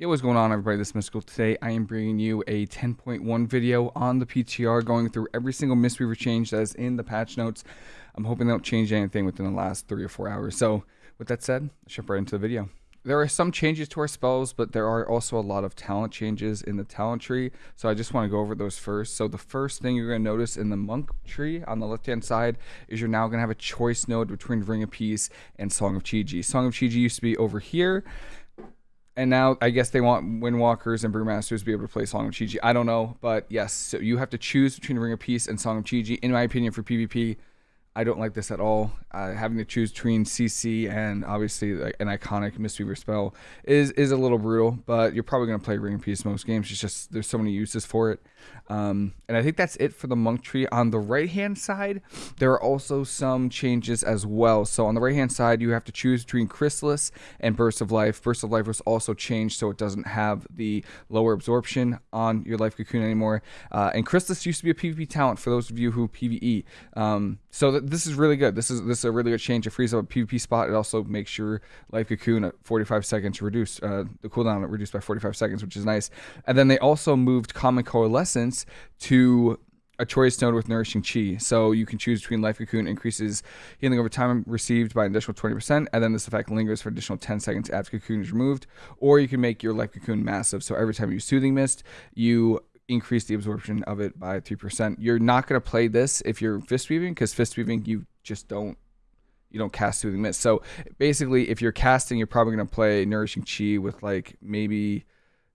Yo, what's going on everybody? This is Mystical. Today I am bringing you a 10.1 video on the PTR going through every single Mistweaver change that is in the patch notes. I'm hoping they don't change anything within the last three or four hours. So with that said, let's jump right into the video. There are some changes to our spells, but there are also a lot of talent changes in the talent tree. So I just want to go over those first. So the first thing you're going to notice in the monk tree on the left-hand side is you're now going to have a choice node between Ring of Peace and Song of Chi-Ji. Song of Chi-Ji used to be over here and now I guess they want Windwalkers and Brewmasters to be able to play Song of Chi-Ji. I don't know, but yes, so you have to choose between Ring of Peace and Song of Chi-Ji. In my opinion, for PvP, I don't like this at all. Uh, having to choose between CC and obviously like an iconic Mistweaver spell is is a little brutal, but you're probably going to play Ring of Peace most games. It's just there's so many uses for it. Um, and I think that's it for the monk tree. On the right hand side, there are also some changes as well. So on the right hand side, you have to choose between Chrysalis and Burst of Life. Burst of Life was also changed so it doesn't have the lower absorption on your Life Cocoon anymore. Uh, and Chrysalis used to be a PvP talent for those of you who PvE. Um, so th this is really good. This is this is a really good change. It frees up a PvP spot. It also makes your Life Cocoon at 45 seconds reduce uh, the cooldown reduced by 45 seconds, which is nice. And then they also moved Calming Coalescence to a choice node with Nourishing Chi. So you can choose between Life Cocoon increases healing over time received by an additional 20%, and then this effect lingers for additional 10 seconds after Cocoon is removed. Or you can make your Life Cocoon massive. So every time you Soothing Mist, you increase the absorption of it by 3%. You're not going to play this if you're Fist Weaving, because Fist Weaving, you just don't you don't cast Soothing Mist. So basically, if you're casting, you're probably going to play Nourishing Chi with like maybe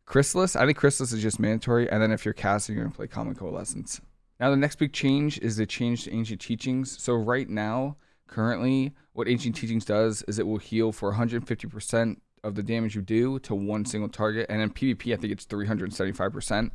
Chrysalis, I think Chrysalis is just mandatory, and then if you're casting, you're gonna play Calming Coalescence. Now the next big change is the change to Ancient Teachings. So right now, currently, what Ancient Teachings does is it will heal for 150% of the damage you do to one single target. And in PvP, I think it's 375%.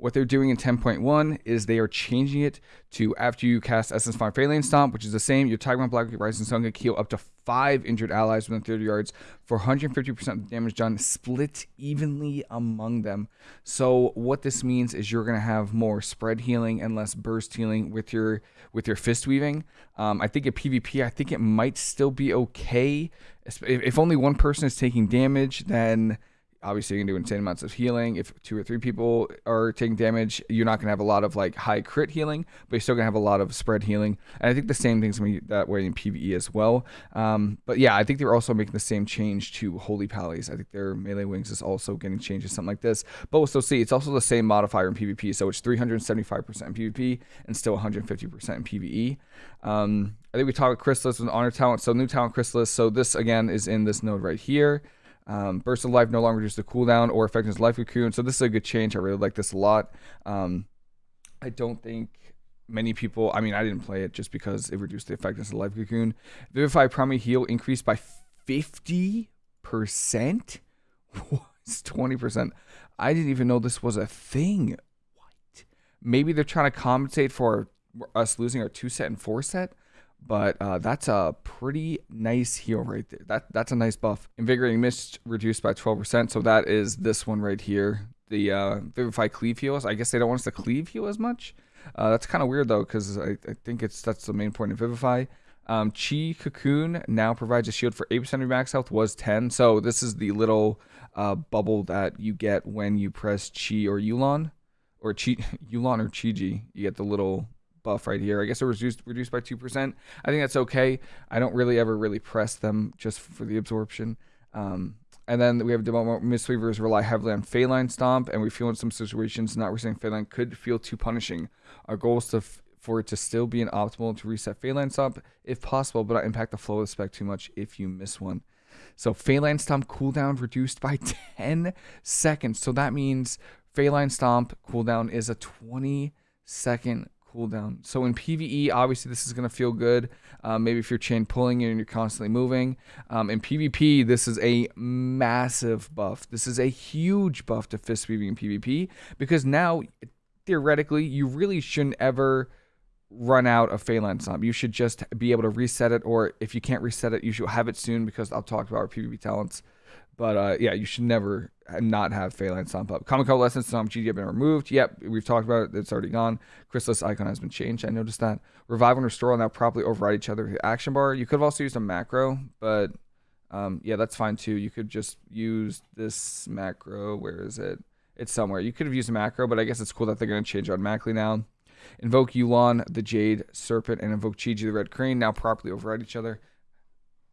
What they're doing in 10.1 is they are changing it to after you cast Essence Font Faeline Stomp, which is the same, your Tiger Black Rising Sun can heal up to five injured allies within 30 yards for 150% of the damage done, split evenly among them. So what this means is you're gonna have more spread healing and less burst healing with your with your fist weaving. Um, I think at PvP, I think it might still be okay. If, if only one person is taking damage, then obviously you can do insane amounts of healing. If two or three people are taking damage, you're not gonna have a lot of like high crit healing, but you're still gonna have a lot of spread healing. And I think the same thing's gonna be that way in PvE as well. Um, but yeah, I think they're also making the same change to Holy Pallies. I think their melee wings is also getting changed to something like this. But we'll still see. It's also the same modifier in PvP, so it's 375% in PvP and still 150% in PvE. Um, I think we talked about Chrysalis with Honor Talent. So new talent Chrysalis. So this again is in this node right here. Um, burst of life no longer reduces the cooldown or effectiveness life cocoon. So this is a good change. I really like this a lot. Um, I don't think many people. I mean, I didn't play it just because it reduced the effectiveness of life cocoon. Vivify primary heal increased by fifty percent. It's twenty percent. I didn't even know this was a thing. What? Maybe they're trying to compensate for us losing our two set and four set. But uh, that's a pretty nice heal right there. That That's a nice buff. Invigorating Mist reduced by 12%. So that is this one right here. The uh, Vivify Cleave heals. I guess they don't want us to cleave heal as much. Uh, that's kind of weird though, because I, I, think it's that's the main point of Vivify. Um, Chi Cocoon now provides a shield for 8% of your max health, was 10. So this is the little uh, bubble that you get when you press Chi or Yu'lon. Or Chi, Yu'lon or Chi-Ji. You get the little buff right here. I guess it was reduced, reduced by 2%. I think that's okay. I don't really ever really press them just for the absorption. Um, and then we have development Mistweavers rely heavily on Faeline Stomp, and we feel in some situations not resetting Faeline could feel too punishing. Our goal is to for it to still be an optimal to reset Faeline Stomp if possible, but not impact the flow of the spec too much if you miss one. So Faeline Stomp cooldown reduced by 10 seconds. So that means Faeline Stomp cooldown is a 20 second cooldown. So in PvE, obviously this is going to feel good. Um, maybe if you're chain pulling and you're constantly moving. Um, in PvP, this is a massive buff. This is a huge buff to fist weaving in PvP because now, theoretically, you really shouldn't ever run out of Faeline Stomp. You should just be able to reset it, or if you can't reset it, you should have it soon because I'll talk about our PvP talents. But uh, yeah, you should never not have Faeline Stomp up. Calming Coalescence Stomp GD have been removed. Yep, we've talked about it. It's already gone. Chrysalis icon has been changed. I noticed that. Revive and Restore will now properly override each other with the action bar. You could have also used a macro, but um, yeah, that's fine too. You could just use this macro. Where is it? It's somewhere. You could have used a macro, but I guess it's cool that they're going to change automatically now. Invoke Yu'lon, the Jade Serpent, and invoke Chi-Ji, the Red Crane, now properly override each other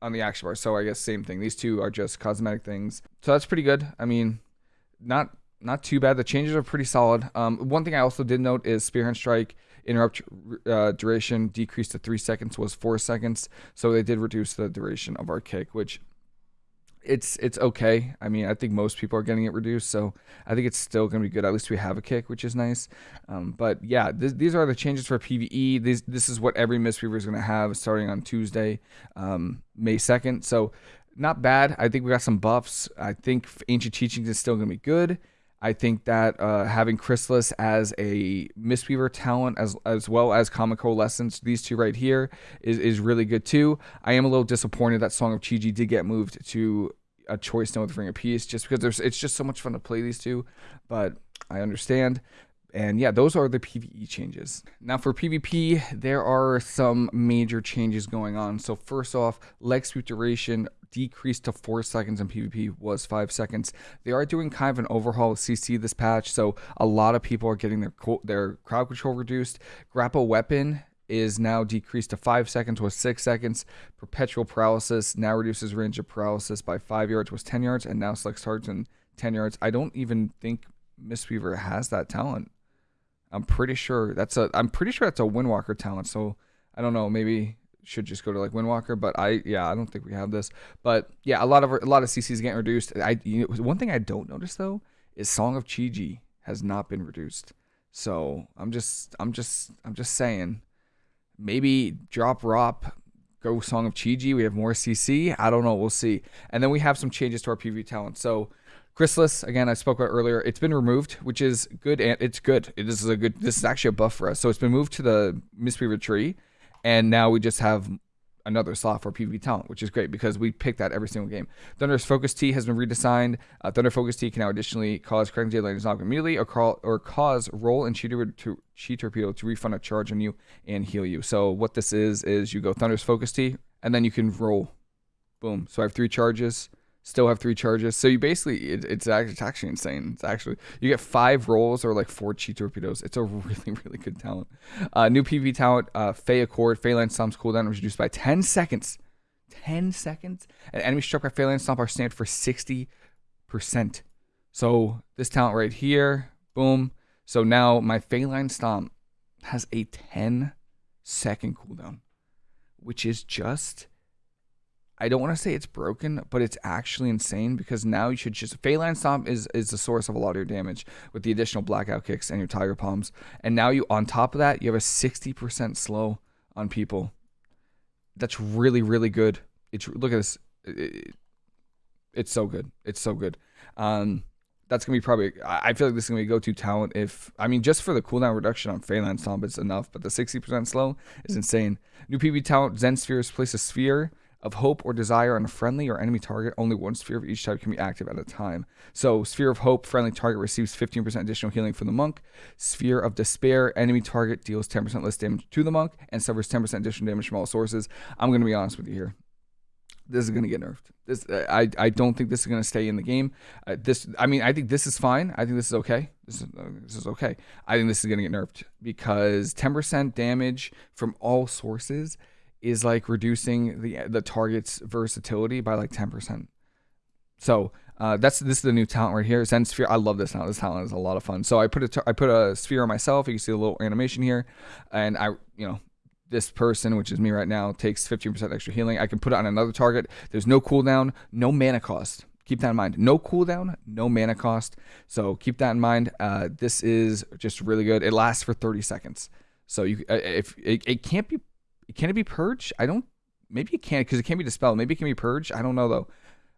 on the action bar. So I guess same thing. These two are just cosmetic things. So that's pretty good. I mean, not not too bad. The changes are pretty solid. Um, one thing I also did note is Spearhand Strike interrupt uh, duration decreased to three seconds was four seconds. So they did reduce the duration of our kick, which it's it's okay. I mean, I think most people are getting it reduced, so I think it's still going to be good. At least we have a kick, which is nice. Um, but yeah, th- these are the changes for PVE. This this is what every Mistweaver is going to have starting on Tuesday, um, May second. So not bad. I think we got some buffs. I think Ancient Teachings is still going to be good. I think that uh, having Chrysalis as a Mistweaver talent, as as well as Calming Coalescence, these two right here, is, is really good too. I am a little disappointed that Song of Chi-Ji did get moved to a choice note with Ring of Peace, just because there's it's just so much fun to play these two. But I understand. And yeah, those are the PvE changes. Now for PvP, there are some major changes going on. So first off, leg sweep duration decreased to four seconds in PvP was five seconds. They are doing kind of an overhaul of CC this patch, so a lot of people are getting their their crowd control reduced. Grapple weapon is now decreased to five seconds was six seconds. Perpetual paralysis now reduces range of paralysis by five yards was ten yards, and now selects targets in ten yards. I don't even think Mistweaver has that talent. I'm pretty sure that's a I'm pretty sure that's a Windwalker talent. So I don't know, maybe should just go to like Windwalker, but I yeah, I don't think we have this. But yeah, a lot of a lot of CCs getting reduced. I you know, one thing I don't notice though is Song of Chi-Ji has not been reduced. So I'm just I'm just I'm just saying maybe drop Rop, go Song of Chi-Ji. We have more CC. I don't know. We'll see. And then we have some changes to our PV talent. So Chrysalis, again, I spoke about earlier, it's been removed, which is good. And it's good. This is a good, this is actually a buff for us. So it's been moved to the Mistweaver tree. And now we just have another slot for PvP talent, which is great because we pick that every single game. Thunder's Focus Tea has been redesigned. Uh, Thunder Focus Tea can now additionally cause Crackling Jade Lightning's knock immediately or, call, or cause roll and cheater to chi torpedo to refund a charge on you and heal you. So what this is is you go Thunder's Focus Tea and then you can roll. Boom. So I have three charges still have three charges. So you basically, it, it's, actually, it's actually insane. It's actually, you get five rolls or like four chi torpedoes. It's a really, really good talent. Uh, new PV talent, uh, Fae Accord, Faeline Stomp's cooldown reduced by 10 seconds. 10 seconds? And enemy struck by Faeline Stomp are stand for 60%. So this talent right here, boom. So now my Faeline Stomp has a 10 second cooldown, which is just I don't want to say it's broken, but it's actually insane because now you should just Faeline Stomp is is the source of a lot of your damage with the additional blackout kicks and your tiger palms. And now you on top of that, you have a 60% slow on people. That's really really good. It's look at this. It, it's so good. It's so good. Um that's gonna be probably. I feel like this is gonna be a go-to talent. If I mean, just for the cooldown reduction on Faeline Stomp, it's enough. But the 60% slow is insane. New PV talent: Zen Spheres place a sphere of hope or desire on a friendly or enemy target, only one sphere of each type can be active at a time. So, Sphere of Hope, friendly target receives 15% additional healing from the monk. Sphere of Despair, enemy target deals 10% less damage to the monk and suffers 10% additional damage from all sources. I'm going to be honest with you here. This is going to get nerfed. This, I, I don't think this is going to stay in the game. Uh, this, I mean, I think this is fine. I think this is okay. This is, uh, this is okay. I think this is going to get nerfed because 10% damage from all sources is like reducing the the target's versatility by like 10%. So uh, that's this is the new talent right here. Zen Sphere. I love this talent. This talent is a lot of fun. So I put a I put a sphere on myself. You can see a little animation here, and I you know this person, which is me right now, takes 15% extra healing. I can put it on another target. There's no cooldown, no mana cost. Keep that in mind. No cooldown, no mana cost. So keep that in mind. Uh, this is just really good. It lasts for 30 seconds. So you uh, if it, it can't be can it be purged? I don't. Maybe it can't because it can't be dispelled. Maybe it can be purged. I don't know though.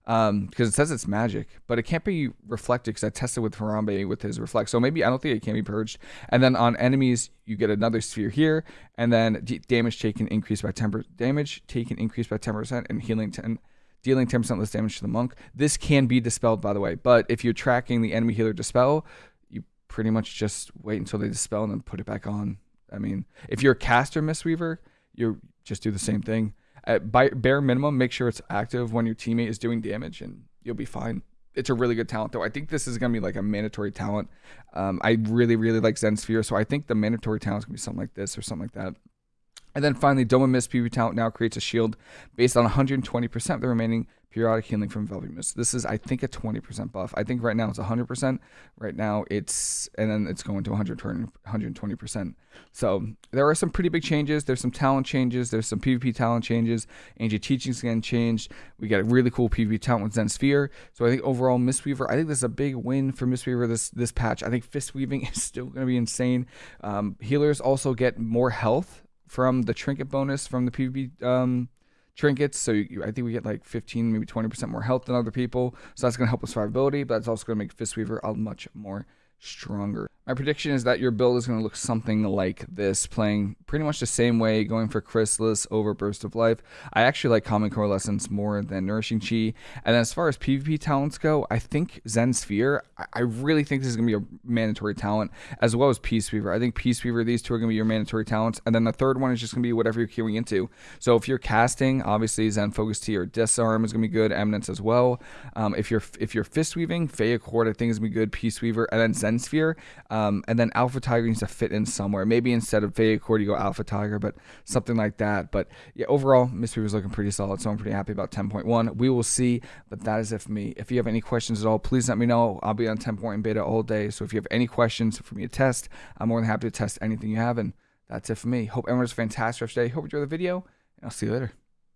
Um, because it says it's magic, but it can't be reflected because I tested with Harambe with his reflect. So maybe I don't think it can be purged. And then on enemies, you get another sphere here, and then damage taken increased by 10 damage taken increased by 10%, and healing 10 dealing 10% less damage to the monk. This can be dispelled, by the way, but if you're tracking the enemy healer dispel, you pretty much just wait until they dispel and then put it back on. I mean, if you're a caster Mistweaver, you just do the same thing. At by bare minimum, make sure it's active when your teammate is doing damage, and you'll be fine. It's a really good talent, though. I think this is gonna be like a mandatory talent. Um, I really, really like Zen Sphere, so I think the mandatory talent is gonna be something like this or something like that. And then finally, Dome of Mist PvP talent now creates a shield based on 120% of the remaining periodic healing from Velvet Mist. This is, I think, a 20% buff. I think right now it's 100%. Right now it's, and then it's going to 120%. So there are some pretty big changes. There's some talent changes. There's some PvP talent changes. Ancient Teachings again changed. We got a really cool PvP talent with Zen Sphere. So I think overall, Mistweaver, I think this is a big win for Mistweaver this, this patch. I think Fist Weaving is still going to be insane. Um, healers also get more health from the trinket bonus from the PvP um, trinkets. So you, I think we get like 15, maybe 20% more health than other people. So that's going to help with survivability, but that's also going to make Fistweaver a much more stronger. My prediction is that your build is going to look something like this, playing pretty much the same way, going for Chrysalis over Burst of Life. I actually like Calming Coalescence more than Nourishing Chi. And as far as PvP talents go, I think Zen Sphere, I really think this is going to be a mandatory talent, as well as Peace Weaver. I think Peace Weaver, these two are going to be your mandatory talents. And then the third one is just going to be whatever you're queuing into. So if you're casting, obviously Zen Focus Tea or Disarm is going to be good, Eminence as well. Um, if you're if you're Fist Weaving, Fae Accord I think is going to be good, Peace Weaver, and then Zen Sphere. Um, and then Alpha Tiger needs to fit in somewhere. Maybe instead of Fae Accord, you go Alpha Tiger, but something like that. But yeah, overall, Mystery was looking pretty solid, so I'm pretty happy about 10.1. We will see, but that is it for me. If you have any questions at all, please let me know. I'll be on 10.1 beta all day, so if you have any questions for me to test, I'm more than happy to test anything you have. And that's it for me. Hope everyone's fantastic today. Hope you enjoy the video, and I'll see you later.